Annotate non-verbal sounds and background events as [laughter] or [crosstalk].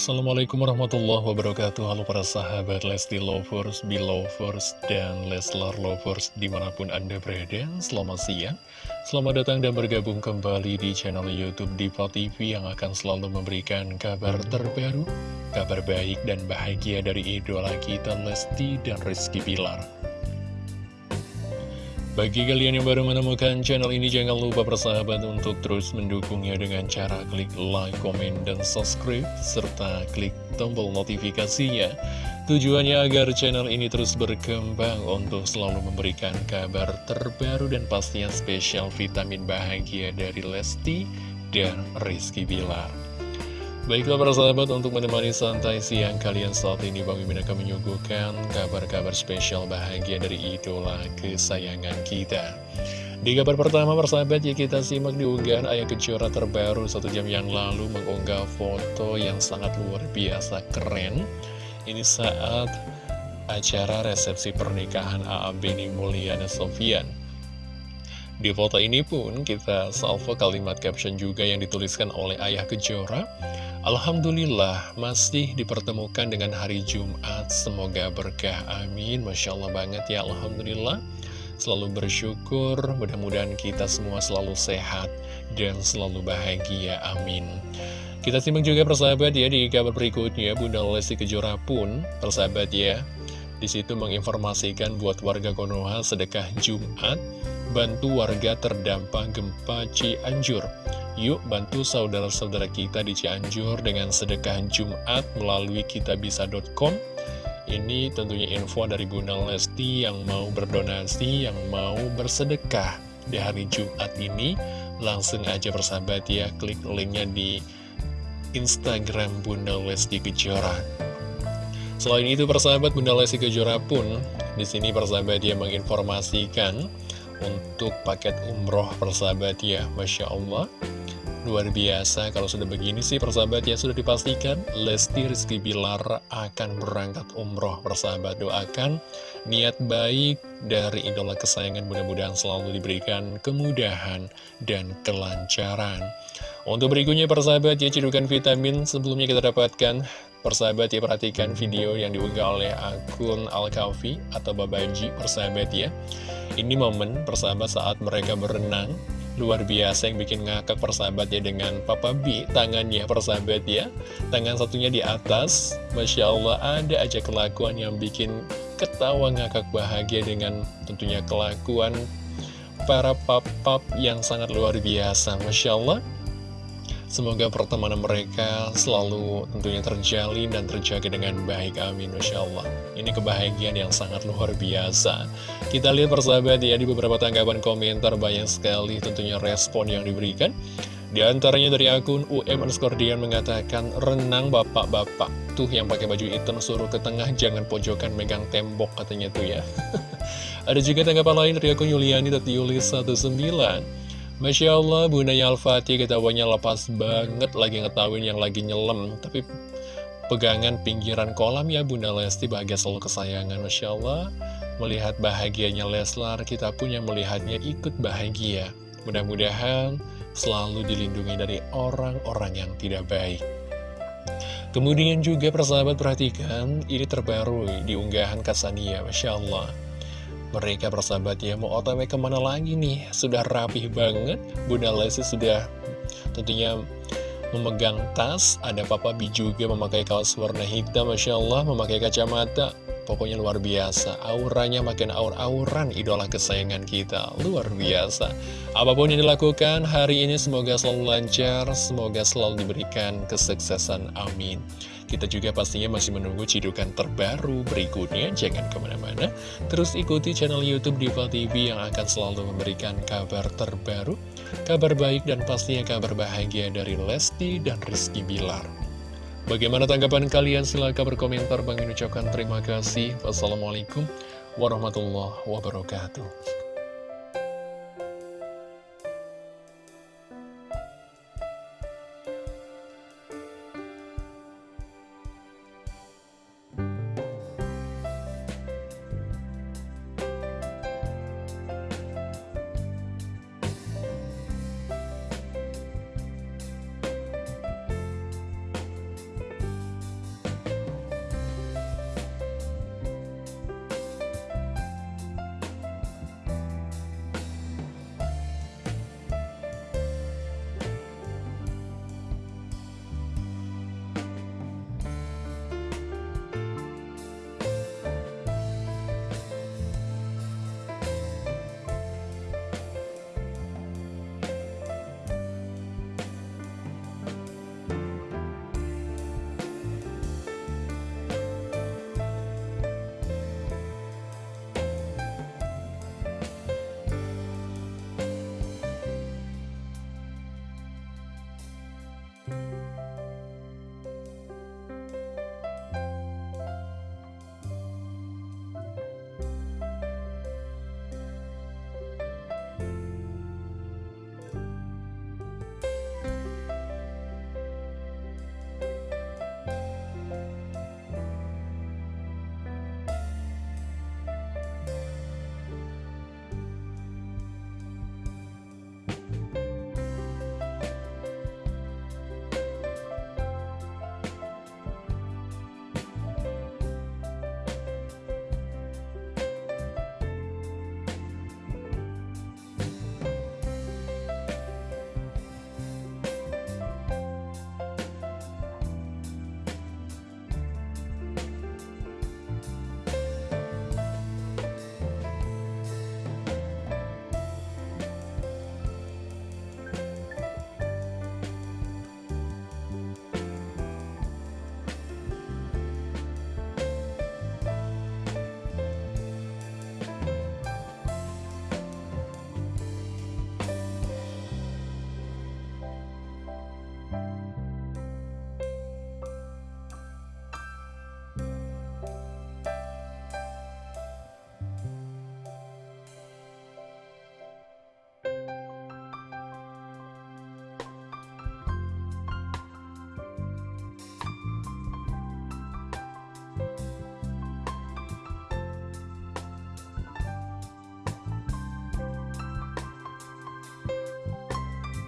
Assalamualaikum warahmatullahi wabarakatuh. Halo para sahabat Lesti Lovers, Belovers, dan Leslar Lovers di mana pun Anda berada. Selamat siang. Selamat datang dan bergabung kembali di channel Youtube Diva TV Yang akan selalu memberikan kabar terbaru Kabar baik dan bahagia dari idola kita Lesti dan Rizky Pilar bagi kalian yang baru menemukan channel ini, jangan lupa bersahabat untuk terus mendukungnya dengan cara klik like, komen, dan subscribe, serta klik tombol notifikasinya. Tujuannya agar channel ini terus berkembang untuk selalu memberikan kabar terbaru dan pastinya spesial vitamin bahagia dari Lesti dan Rizky Bilar. Baiklah para sahabat untuk menemani santai siang kalian saat ini Bang Mimin akan menyuguhkan kabar-kabar spesial bahagia dari idola kesayangan kita Di kabar pertama persahabat ya kita simak di unggahan Ayah Kejora terbaru satu jam yang lalu mengunggah foto yang sangat luar biasa keren Ini saat acara resepsi pernikahan A.A. Beni Mulyana Sofian di foto ini pun kita salvo kalimat caption juga yang dituliskan oleh Ayah Kejora. Alhamdulillah masih dipertemukan dengan hari Jumat. Semoga berkah. Amin. Masya Allah banget ya Alhamdulillah. Selalu bersyukur. Mudah-mudahan kita semua selalu sehat Dan selalu bahagia. Amin. Kita simak juga persahabat ya Di kabar berikutnya. Bunda Lesti Kejora pun Persahabat ya Di situ menginformasikan buat warga Konoha sedekah Jumat Bantu warga terdampak gempa Cianjur. Yuk bantu saudara-saudara kita di Cianjur dengan sedekah Jumat melalui kitabisa.com Ini tentunya info dari Bunda Lesti yang mau berdonasi, yang mau bersedekah di hari Jumat ini. Langsung aja bersahabat ya, klik linknya di Instagram Bunda Lesti Kejora. Selain itu persahabat Bunda Lesti Kejora pun di sini persahabat dia menginformasikan untuk paket umroh persahabat ya Masya Allah. Luar biasa, kalau sudah begini sih persahabat ya sudah dipastikan Lesti Rizky Bilar akan berangkat umroh persahabat. Doakan niat baik dari idola kesayangan mudah-mudahan selalu diberikan kemudahan dan kelancaran. Untuk berikutnya persahabat ya cedukan vitamin sebelumnya kita dapatkan Persahabat ya perhatikan video yang diunggah oleh akun Al-Kafi atau Babaji persahabat ya. Ini momen persahabat saat mereka berenang. Luar biasa yang bikin ngakak persahabat ya dengan Papa B Tangannya persahabat ya. Tangan satunya di atas. Masya Allah ada aja kelakuan yang bikin ketawa ngakak bahagia dengan tentunya kelakuan para pap-pap yang sangat luar biasa. Masya Allah Semoga pertemanan mereka selalu tentunya terjalin dan terjaga dengan baik. Amin. Masya Allah. Ini kebahagiaan yang sangat luar biasa. Kita lihat persahabat ya di beberapa tanggapan komentar banyak sekali tentunya respon yang diberikan. Di antaranya dari akun UM Skordian mengatakan, renang bapak-bapak. Tuh yang pakai baju hitam suruh ke tengah, jangan pojokan megang tembok katanya tuh ya. [laughs] Ada juga tanggapan lain dari akun Yuliani, Yulis 19. Masya Allah, Bundanya Al-Fatih ketahuannya lepas banget lagi ngetahuin yang lagi nyelam. Tapi pegangan pinggiran kolam ya Bunda Lesti bahagia selalu kesayangan. Masya Allah, melihat bahagianya Leslar, kita punya melihatnya ikut bahagia. Mudah-mudahan selalu dilindungi dari orang-orang yang tidak baik. Kemudian juga persahabat perhatikan, ini terbaru di unggahan Kasania, Masya Allah. Mereka bersahabat ya mau otw ke mana lagi nih? Sudah rapih banget. Bunda Lesti sudah tentunya memegang tas. Ada Papa Bi juga memakai kaos warna hitam Masya Allah memakai kacamata Pokoknya luar biasa. Auranya makin aur-auran idola kesayangan kita. Luar biasa. Apa pun yang dilakukan hari ini semoga selalu lancar Semoga selalu diberikan kesuksesan. Amin. Kita juga pastinya masih menunggu cidukan terbaru berikutnya, jangan ke mana-mana. Terus ikuti channel Youtube Diva TV yang akan selalu memberikan kabar terbaru, kabar baik dan pastinya kabar bahagia dari Lesti dan Rizky Bilar. Bagaimana tanggapan kalian? Silahkan berkomentar. Bang ucapkan terima kasih. Wassalamualaikum warahmatullahi wabarakatuh. Bye.